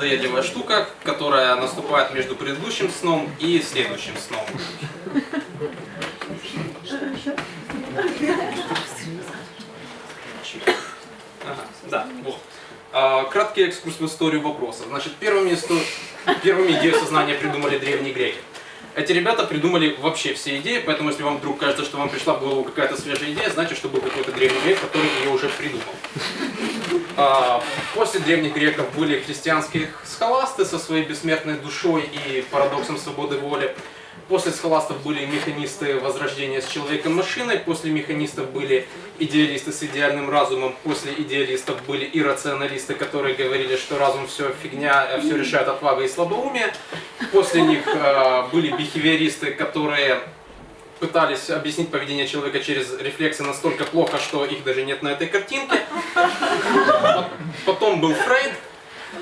надоедливая штука, которая наступает между предыдущим сном и следующим сном. Ага, да, вот. А, краткий экскурс в историю вопросов. Значит, первыми, исто... первыми идею сознания придумали древние греки. Эти ребята придумали вообще все идеи, поэтому если вам вдруг кажется, что вам пришла в голову какая-то свежая идея, значит, что был какой-то древний грек, который ее уже придумал. А, после древних греков были христианские схоласты со своей бессмертной душой и парадоксом свободы воли. После схоластов были механисты возрождения с человеком-машиной, после механистов были идеалисты с идеальным разумом, после идеалистов были иррационалисты, которые говорили, что разум все фигня, все решает отвага и слабоумие. После них э, были бихевиористы, которые пытались объяснить поведение человека через рефлексы настолько плохо, что их даже нет на этой картинке. Потом был Фрейд,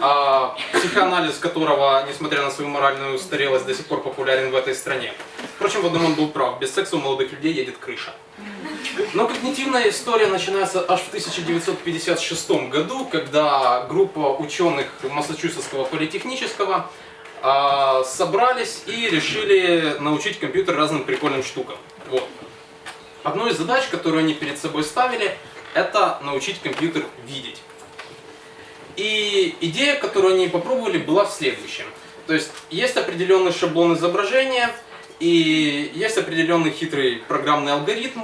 а, психоанализ которого, несмотря на свою моральную устарелость, до сих пор популярен в этой стране. Впрочем, в одном он был прав, без секса у молодых людей едет крыша. Но когнитивная история начинается аж в 1956 году, когда группа ученых Массачусетского политехнического а, собрались и решили научить компьютер разным прикольным штукам. Вот. Одной из задач, которую они перед собой ставили, это научить компьютер видеть. И идея, которую они попробовали, была в следующем. То есть есть определенный шаблон изображения, и есть определенный хитрый программный алгоритм,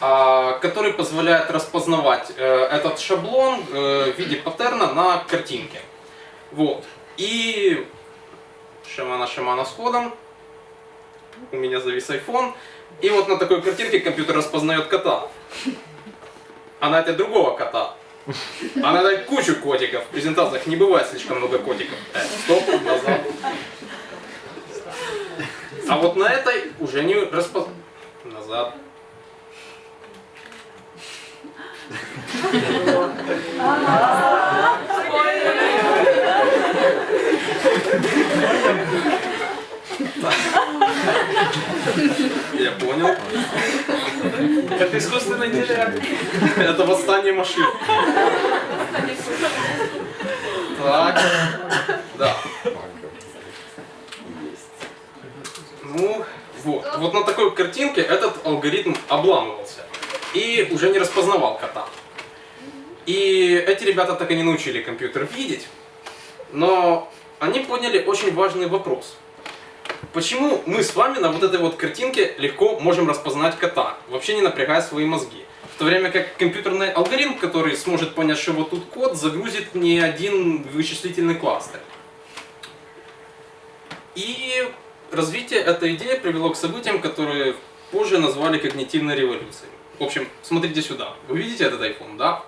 а, который позволяет распознавать э, этот шаблон э, в виде паттерна на картинке. Вот. И шамана-шамана с ходом. У меня завис iPhone. И вот на такой картинке компьютер распознает кота. А на этой другого кота. А на этой кучу котиков. В презентациях не бывает слишком много котиков. Э, стоп, назад. А вот на этой уже не распознает. Назад. Я понял. Это искусственный интеллект. Это восстание машин. Так. Да. Ну, вот. Вот на такой картинке этот алгоритм обламывался. И уже не распознавал кота. И эти ребята так и не научили компьютер видеть. Но они поняли очень важный вопрос. Почему мы с вами на вот этой вот картинке легко можем распознать кота, вообще не напрягая свои мозги? В то время как компьютерный алгоритм, который сможет понять, что вот тут код, загрузит не один вычислительный кластер. И развитие этой идеи привело к событиям, которые позже назвали когнитивной революцией. В общем, смотрите сюда. Вы видите этот iPhone, да?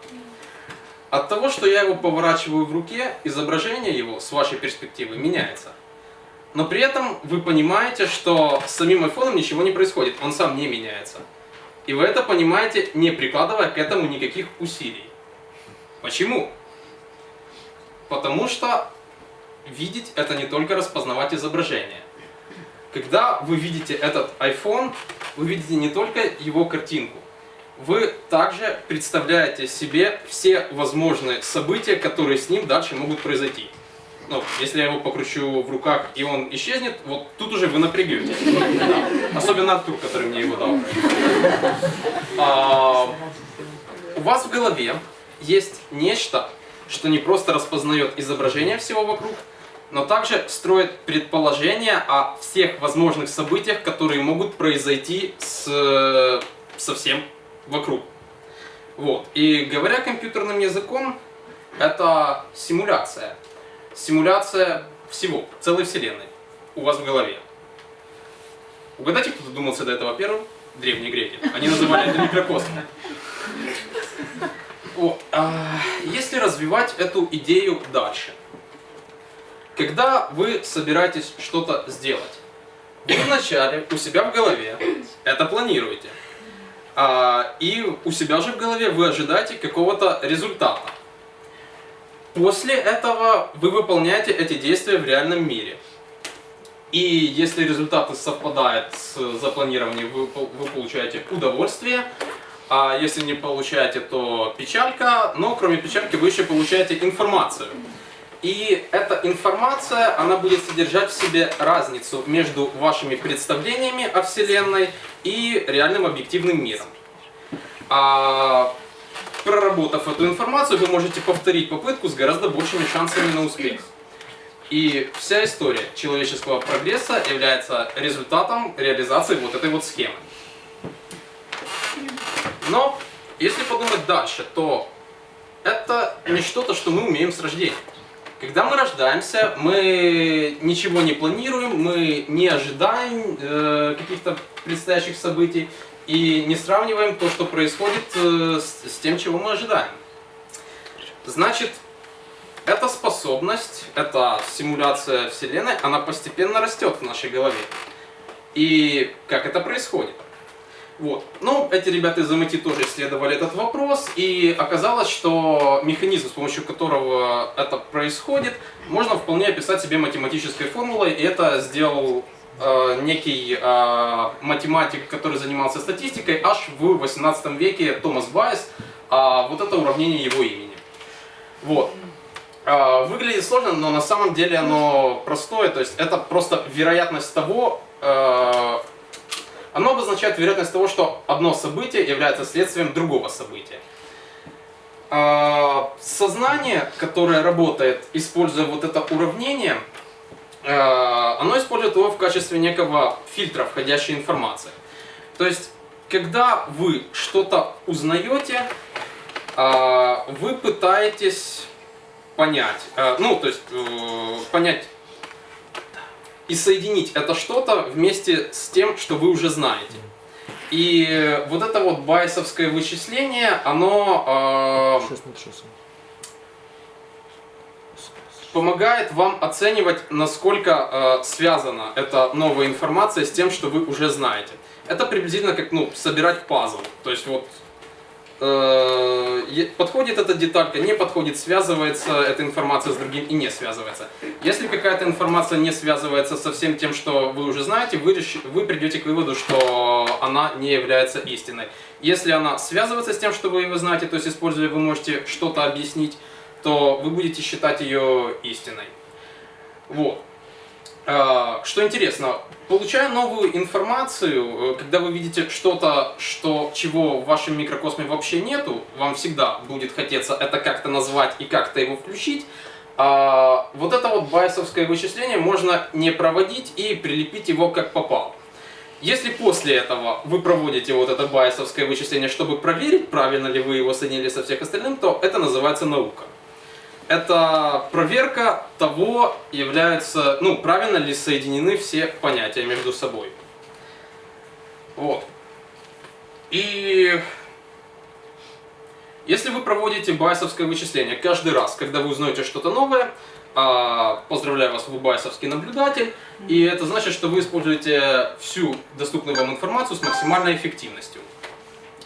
От того, что я его поворачиваю в руке, изображение его с вашей перспективы меняется. Но при этом вы понимаете, что с самим айфоном ничего не происходит, он сам не меняется. И вы это понимаете, не прикладывая к этому никаких усилий. Почему? Потому что видеть это не только распознавать изображение. Когда вы видите этот iPhone, вы видите не только его картинку, вы также представляете себе все возможные события, которые с ним дальше могут произойти. Ну, если я его покручу в руках и он исчезнет, вот тут уже вы напрягете. Да. Особенно Артур, который мне его дал. А, у вас в голове есть нечто, что не просто распознает изображение всего вокруг, но также строит предположения о всех возможных событиях, которые могут произойти с, со всем вокруг. Вот. И говоря компьютерным языком, это симуляция. Симуляция всего, целой вселенной у вас в голове. Угадайте, кто додумался до этого первым? Древние греки. Они называли это микрокосмом. О, а, если развивать эту идею дальше. Когда вы собираетесь что-то сделать, вы вначале у себя в голове это планируете. А, и у себя же в голове вы ожидаете какого-то результата. После этого вы выполняете эти действия в реальном мире. И если результаты совпадают с запланированием, вы, вы получаете удовольствие. А если не получаете, то печалька. Но кроме печальки вы еще получаете информацию. И эта информация, она будет содержать в себе разницу между вашими представлениями о Вселенной и реальным объективным миром. А проработав эту информацию, вы можете повторить попытку с гораздо большими шансами на успех. И вся история человеческого прогресса является результатом реализации вот этой вот схемы. Но, если подумать дальше, то это не что-то, что мы умеем с рождения. Когда мы рождаемся, мы ничего не планируем, мы не ожидаем э, каких-то предстоящих событий и не сравниваем то, что происходит э, с, с тем, чего мы ожидаем. Значит, эта способность, эта симуляция Вселенной, она постепенно растет в нашей голове. И как это происходит? Вот. Ну, эти ребята из MIT тоже исследовали этот вопрос, и оказалось, что механизм, с помощью которого это происходит, можно вполне описать себе математической формулой, и это сделал э, некий э, математик, который занимался статистикой, аж в 18 веке Томас Байес, а вот это уравнение его имени. Вот. Э, выглядит сложно, но на самом деле оно простое, то есть это просто вероятность того, э, оно обозначает вероятность того, что одно событие является следствием другого события. А, сознание, которое работает, используя вот это уравнение, а, оно использует его в качестве некого фильтра входящей информации. То есть, когда вы что-то узнаете, а, вы пытаетесь понять, ну, то есть, э, понять и соединить это что-то вместе с тем, что вы уже знаете. И вот это вот байсовское вычисление, оно э, помогает вам оценивать, насколько э, связана эта новая информация с тем, что вы уже знаете. Это приблизительно как ну, собирать пазл. То есть вот подходит эта деталька, не подходит, связывается эта информация с другим и не связывается. Если какая-то информация не связывается со всем тем, что вы уже знаете, вы, вы придете к выводу, что она не является истиной. Если она связывается с тем, что вы его знаете, то есть используя вы можете что-то объяснить, то вы будете считать ее истиной. Вот. Что интересно, Получая новую информацию, э, когда вы видите что-то, что, чего в вашем микрокосме вообще нету, вам всегда будет хотеться это как-то назвать и как-то его включить. А вот это вот байсовское вычисление можно не проводить и прилепить его как попало. Если после этого вы проводите вот это байсовское вычисление, чтобы проверить, правильно ли вы его соединили со всех остальным, то это называется наука это проверка того, является, ну, правильно ли соединены все понятия между собой. Вот. И если вы проводите байсовское вычисление каждый раз, когда вы узнаете что-то новое, а, поздравляю вас, вы байсовский наблюдатель, и это значит, что вы используете всю доступную вам информацию с максимальной эффективностью.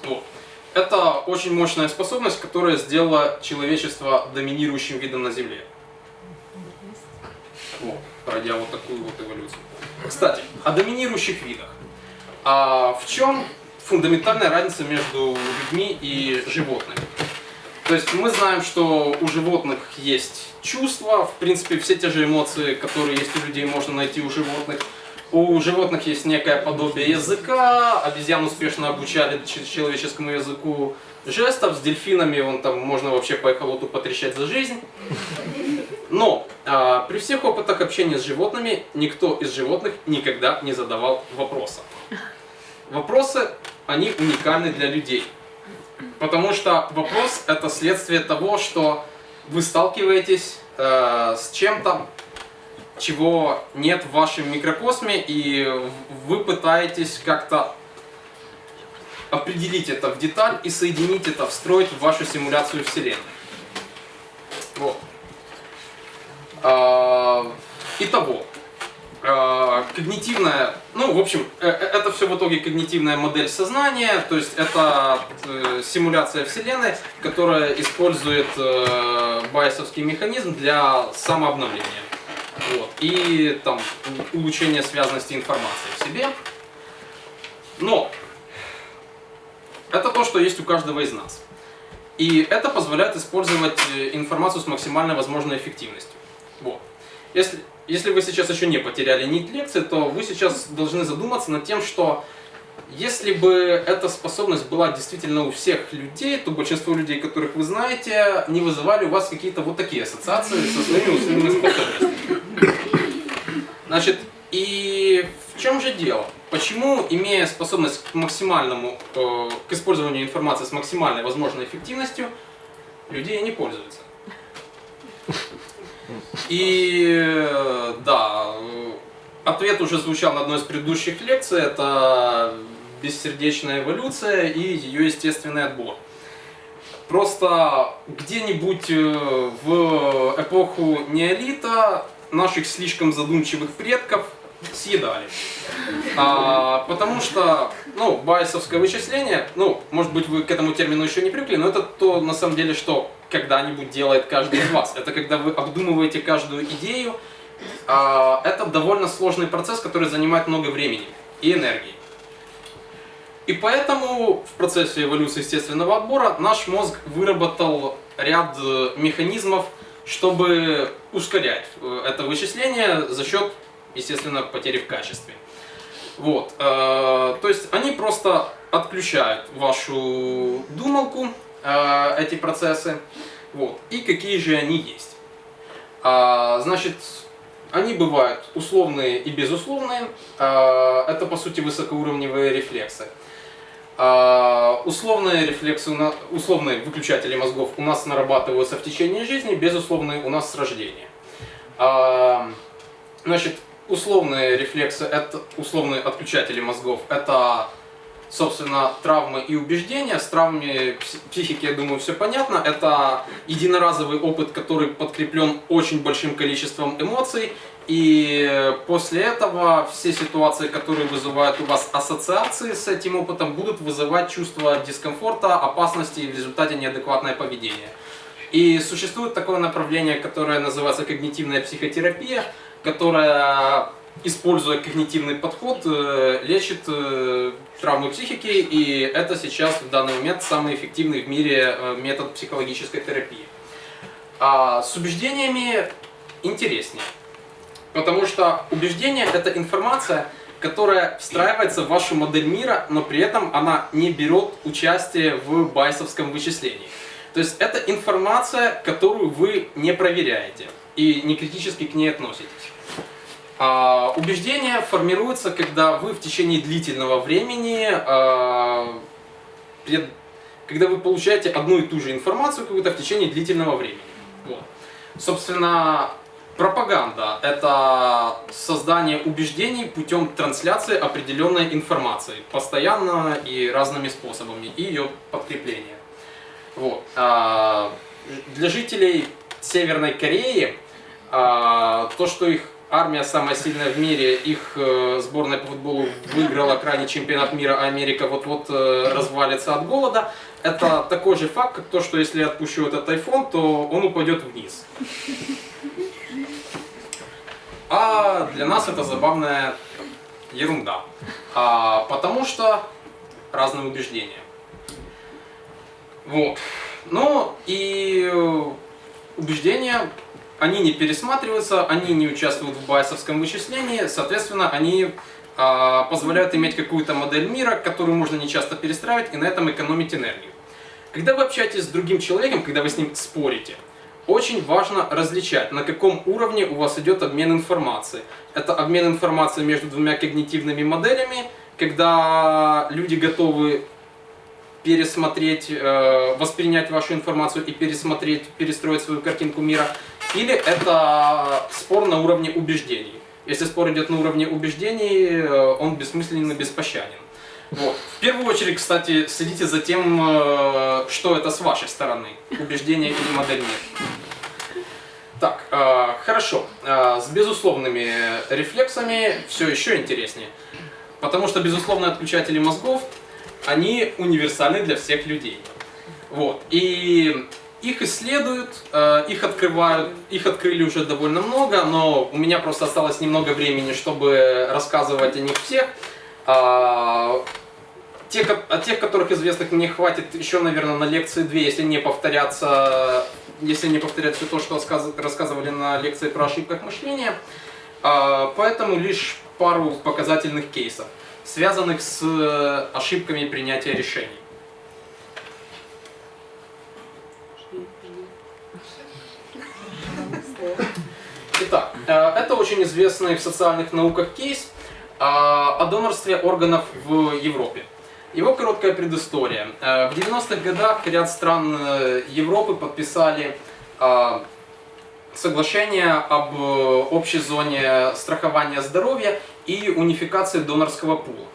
Вот. Это очень мощная способность, которая сделала человечество доминирующим видом на Земле. Вот, пройдя вот такую вот эволюцию. Кстати, о доминирующих видах. А в чем фундаментальная разница между людьми и животными? То есть мы знаем, что у животных есть чувства, в принципе, все те же эмоции, которые есть у людей, можно найти у животных. У животных есть некое подобие языка, обезьян успешно обучали человеческому языку жестов, с дельфинами он там можно вообще по эхолоту потрещать за жизнь. Но а, при всех опытах общения с животными никто из животных никогда не задавал вопроса. Вопросы, они уникальны для людей. Потому что вопрос это следствие того, что вы сталкиваетесь э, с чем-то, чего нет в вашем микрокосме, и вы пытаетесь как-то определить это в деталь и соединить это, встроить в вашу симуляцию Вселенной. Вот. А, итого, а, когнитивная, ну, в общем, э, э, это все в итоге когнитивная модель сознания, то есть это э, симуляция Вселенной, которая использует байесовский механизм для самообновления. Вот. И там улучшение связности информации в себе. Но это то, что есть у каждого из нас. И это позволяет использовать э, информацию с максимальной возможной эффективностью. Вот. Если, если вы сейчас еще не потеряли нить лекции, то вы сейчас должны задуматься над тем, что если бы эта способность была действительно у всех людей, то большинство людей, которых вы знаете, не вызывали у вас какие-то вот такие ассоциации со своими условными способностями. Значит, и в чем же дело? Почему, имея способность к максимальному, э, к использованию информации с максимальной возможной эффективностью, люди не пользуются? И э, да, ответ уже звучал на одной из предыдущих лекций, это бессердечная эволюция и ее естественный отбор. Просто где-нибудь э, в эпоху неолита наших слишком задумчивых предков съедали. А, потому что, ну, байесовское вычисление, ну, может быть, вы к этому термину еще не привыкли, но это то, на самом деле, что когда-нибудь делает каждый из вас. Это когда вы обдумываете каждую идею. А, это довольно сложный процесс, который занимает много времени и энергии. И поэтому в процессе эволюции естественного отбора наш мозг выработал ряд э, механизмов, чтобы ускорять э, это вычисление за счет, естественно, потери в качестве. Вот. Э, то есть они просто отключают вашу думалку, эти процессы. Вот. И какие же они есть. А, значит, они бывают условные и безусловные. Это, по сути, высокоуровневые рефлексы. А, условные рефлексы, условные выключатели мозгов у нас нарабатываются в течение жизни, безусловные у нас с рождения. А, значит, условные рефлексы, это условные отключатели мозгов, это, собственно, травмы и убеждения. С травмами психики, я думаю, все понятно. Это единоразовый опыт, который подкреплен очень большим количеством эмоций и после этого все ситуации, которые вызывают у вас ассоциации с этим опытом, будут вызывать чувство дискомфорта, опасности и в результате неадекватное поведение. И существует такое направление, которое называется когнитивная психотерапия, которая, используя когнитивный подход, э, лечит э, травмы психики, и это сейчас в данный момент самый эффективный в мире э, метод психологической терапии. А с убеждениями интереснее. Потому что убеждение – это информация, которая встраивается в вашу модель мира, но при этом она не берет участие в байсовском вычислении. То есть это информация, которую вы не проверяете и не критически к ней относитесь. А, убеждение формируется, когда вы в течение длительного времени, а, когда вы получаете одну и ту же информацию какую-то в течение длительного времени. Вот. Собственно, Пропаганда – это создание убеждений путем трансляции определенной информации, постоянно и разными способами, и ее подкрепление. Вот. А, для жителей Северной Кореи а, то, что их армия самая сильная в мире, их э, сборная по футболу выиграла крайний чемпионат мира, а Америка вот-вот э, развалится от голода, это такой же факт, как то, что если я отпущу этот iPhone, то он упадет вниз. А для нас это забавная ерунда. А, потому что разные убеждения. Вот. Ну и убеждения, они не пересматриваются, они не участвуют в байсовском вычислении, соответственно, они а, позволяют иметь какую-то модель мира, которую можно не часто перестраивать и на этом экономить энергию. Когда вы общаетесь с другим человеком, когда вы с ним спорите, очень важно различать, на каком уровне у вас идет обмен информацией. Это обмен информацией между двумя когнитивными моделями, когда люди готовы пересмотреть, э, воспринять вашу информацию и пересмотреть, перестроить свою картинку мира. Или это спор на уровне убеждений. Если спор идет на уровне убеждений, э, он бессмысленен и беспощаден. Вот. В первую очередь, кстати, следите за тем, э, что это с вашей стороны, убеждение или модель мира. Так, э, хорошо. Э, с безусловными рефлексами все еще интереснее. Потому что безусловные отключатели мозгов, они универсальны для всех людей. Вот. И их исследуют, э, их открывают, их открыли уже довольно много, но у меня просто осталось немного времени, чтобы рассказывать о них всех. А, те, о тех, которых известных мне хватит еще, наверное, на лекции две, если не повторяться если не повторять все то, что рассказывали, на лекции про ошибках мышления. А, поэтому лишь пару показательных кейсов, связанных с э, ошибками принятия решений. Итак, э, это очень известный в социальных науках кейс э, о донорстве органов в Европе. Его короткая предыстория. Э, в 90-х годах ряд стран Европы подписали соглашение об общей зоне страхования здоровья и унификации донорского пула.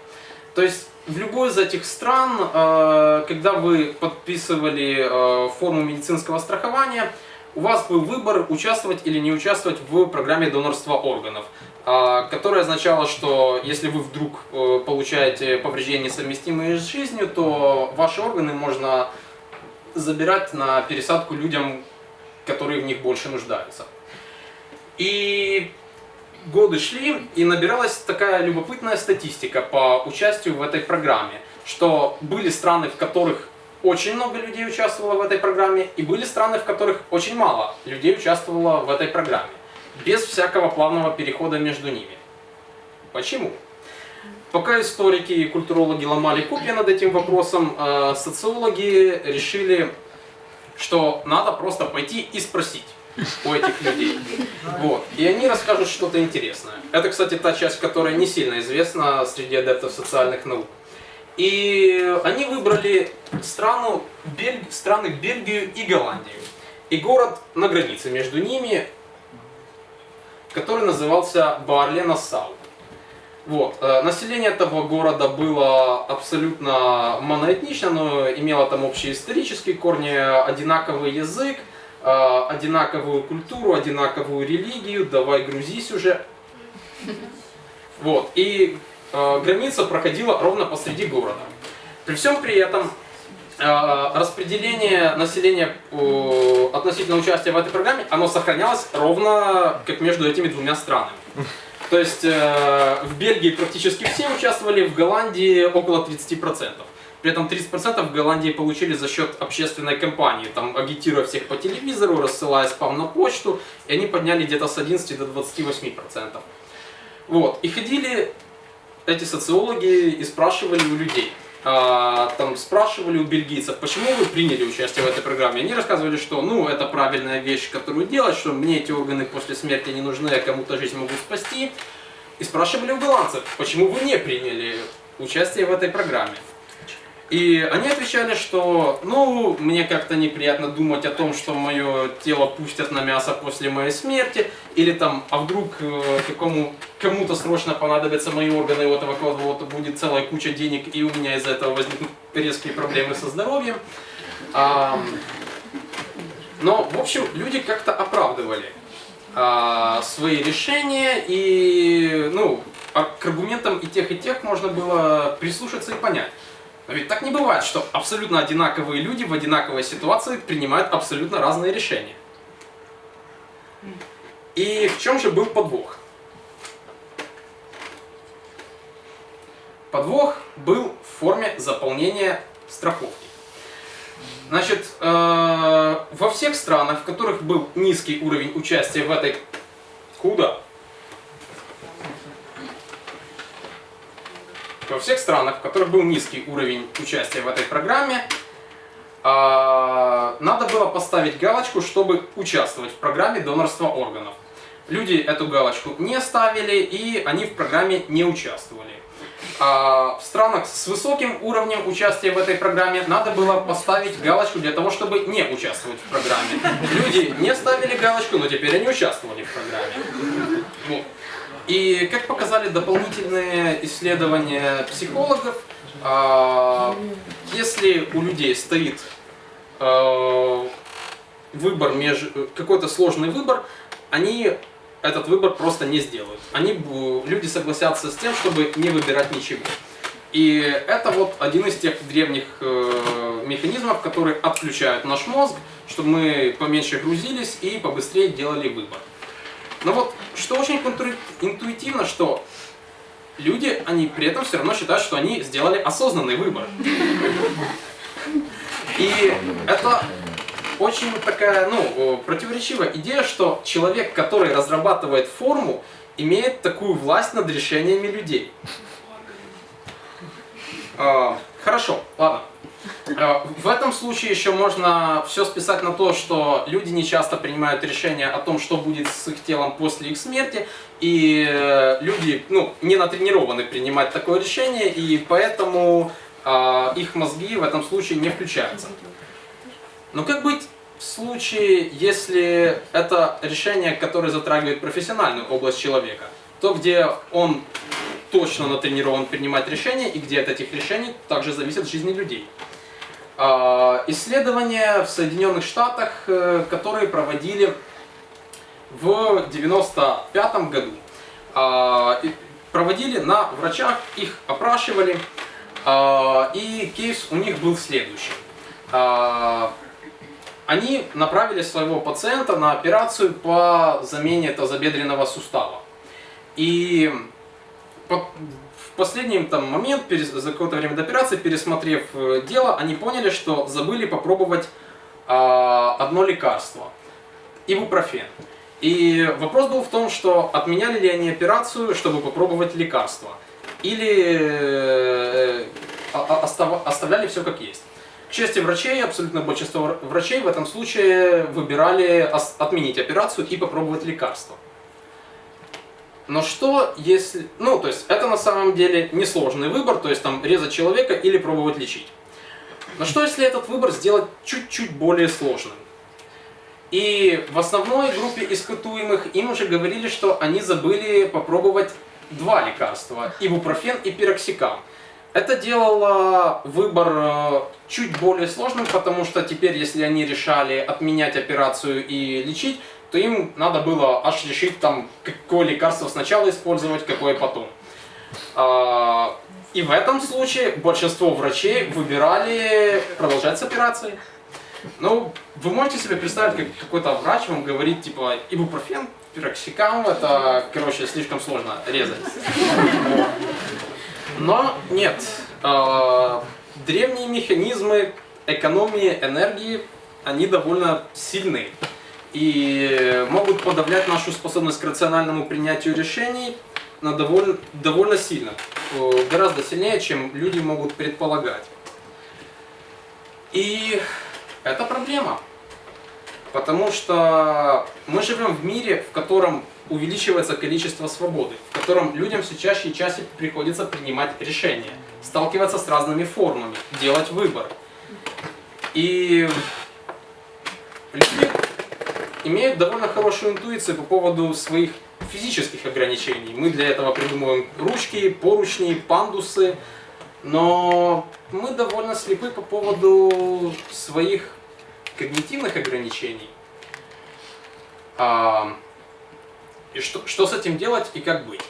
То есть в любой из этих стран, когда вы подписывали форму медицинского страхования, у вас был выбор участвовать или не участвовать в программе донорства органов, а, которая означала, что если вы вдруг э, получаете повреждения, совместимые с жизнью, то ваши органы можно забирать на пересадку людям, которые в них больше нуждаются. И годы шли, и набиралась такая любопытная статистика по участию в этой программе, что были страны, в которых очень много людей участвовало в этой программе, и были страны, в которых очень мало людей участвовало в этой программе, без всякого плавного перехода между ними. Почему? Пока историки и культурологи ломали копья над этим вопросом, э, социологи решили, что надо просто пойти и спросить у этих людей. Вот. И они расскажут что-то интересное. Это, кстати, та часть, которая не сильно известна среди адептов социальных наук. И они выбрали страну, Бель... страны Бельгию и Голландию. И город на границе между ними, который назывался Барле-Нассау. Вот. Э, население этого города было абсолютно моноэтнично, но имело там общие исторические корни, одинаковый язык, э, одинаковую культуру, одинаковую религию. Давай грузись уже. Вот. И Э, граница проходила ровно посреди города. При всем при этом распределение населения относительно участия в этой программе, оно сохранялось ровно как между этими двумя странами. То есть э, в Бельгии практически все участвовали, в Голландии около 30%. При этом 30% в Голландии получили за счет общественной кампании, там агитируя всех по телевизору, рассылая спам на почту, и они подняли где-то с 11 до 28%. Вот. И ходили эти социологи и спрашивали у людей. А, там спрашивали у бельгийцев, почему вы приняли участие в этой программе. Они рассказывали, что ну это правильная вещь, которую делать, что мне эти органы после смерти не нужны, я кому-то жизнь могу спасти. И спрашивали у голландцев, почему вы не приняли участие в этой программе. И они отвечали, что, ну, мне как-то неприятно думать о том, что мое тело пустят на мясо после моей смерти, или там, а вдруг э, какому, кому-то срочно понадобятся мои органы, и у этого кого-то будет целая куча денег, и у меня из-за этого возникнут резкие проблемы со здоровьем. А, но, в общем, люди как-то оправдывали а, свои решения, и, ну, а к аргументам и тех, и тех можно было прислушаться и понять. Но ведь так не бывает, что абсолютно одинаковые люди в одинаковой ситуации принимают абсолютно разные решения. И в чем же был подвох? Подвох был в форме заполнения страховки. Значит, э, во всех странах, в которых был низкий уровень участия в этой... Куда? Во всех странах, в которых был низкий уровень участия в этой программе, а, надо было поставить галочку, чтобы участвовать в программе донорства органов. Люди эту галочку не ставили, и они в программе не участвовали. А в странах с высоким уровнем участия в этой программе надо было поставить галочку для того, чтобы не участвовать в программе. Люди не ставили галочку, но теперь они участвовали в программе. Вот. И как показали дополнительные исследования психологов, а, если у людей стоит а, выбор какой-то сложный выбор, они этот выбор просто не сделают. Они, люди согласятся с тем, чтобы не выбирать ничего. И это вот один из тех древних э, механизмов, которые отключают наш мозг, чтобы мы поменьше грузились и побыстрее делали выбор. Но вот что очень интуитивно, что люди, они при этом все равно считают, что они сделали осознанный выбор. И это очень такая, ну, противоречивая идея, что человек, который разрабатывает форму, имеет такую власть над решениями людей. А, Хорошо, ладно. Э, В этом случае еще можно все списать на то, что люди не часто принимают решения о том, что будет с их телом после их смерти, и э, люди ну, не натренированы принимать такое решение, и поэтому э, их мозги в этом случае не включаются. Но как быть в случае, если это решение, которое затрагивает профессиональную область человека? То, где он точно натренирован принимать решения, и где от этих решений также зависит жизни людей. А, Исследования в Соединенных Штатах, э, которые проводили в 95 году, а, проводили на врачах, их опрашивали, а, и кейс у них был следующий. Они направили своего пациента на операцию по замене тазобедренного сустава. И последний там, момент, за какое-то время до операции, пересмотрев э, дело, они поняли, что забыли попробовать а, одно лекарство. Ибупрофен. И вопрос был в том, что отменяли ли они операцию, чтобы попробовать лекарство. Или э, оставляли все как есть. К чести врачей, абсолютно большинство вр- врачей в этом случае выбирали отменить операцию и попробовать лекарство. Но что если... Ну, то есть, это на самом деле несложный выбор, то есть, там, резать человека или пробовать лечить. Но что если этот выбор сделать чуть-чуть более сложным? И в основной группе испытуемых им уже говорили, что они забыли попробовать два лекарства, ибупрофен и пироксикам. Это делало выбор э, чуть более сложным, потому что теперь, если они решали отменять операцию и лечить, то им надо было аж решить, там, какое лекарство сначала использовать, какое потом. А, И в этом случае большинство врачей выбирали продолжать с операцией. Ну, вы можете себе представить, как какой-то врач вам говорит, типа, ибупрофен, пироксикам, это, короче, слишком сложно резать. Но нет, э, древние механизмы экономии энергии, они довольно сильны и могут подавлять нашу способность к рациональному принятию решений на довольно, довольно сильно, э, гораздо сильнее, чем люди могут предполагать. И это проблема, потому что мы живем в мире, в котором увеличивается количество свободы, в котором людям все чаще и чаще приходится принимать решения, сталкиваться с разными формами, делать выбор. И люди имеют довольно хорошую интуицию по поводу своих физических ограничений. Мы для этого придумываем ручки, поручни, пандусы, но мы довольно слепы по поводу своих когнитивных ограничений. А, и что, что с этим делать и как быть?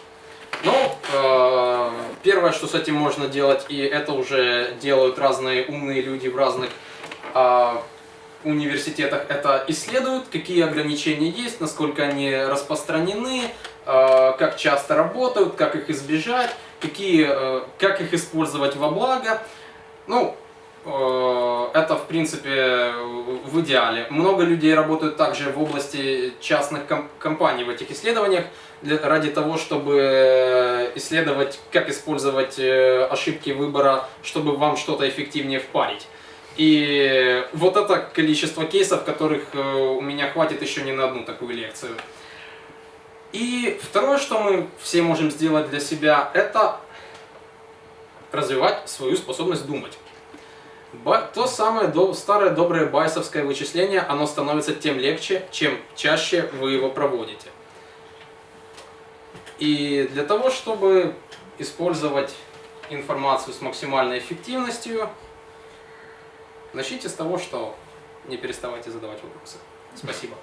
Ну, э, первое, что с этим можно делать, и это уже делают разные умные люди в разных а, университетах, это исследуют, какие ограничения есть, насколько они распространены, э, как часто работают, как их избежать, какие, э, как их использовать во благо. Ну, э, это в принципе в идеале. Много людей работают также в области частных ком- компаний в этих исследованиях для, ради того, чтобы исследовать, как использовать ошибки выбора, чтобы вам что-то эффективнее впарить. И вот это количество кейсов, которых э, у меня хватит еще не на одну такую лекцию. И второе, что мы все можем сделать для себя, это развивать свою способность думать. То самое старое доброе байсовское вычисление, оно становится тем легче, чем чаще вы его проводите. И для того, чтобы использовать информацию с максимальной эффективностью, начните с того, что не переставайте задавать вопросы. Спасибо.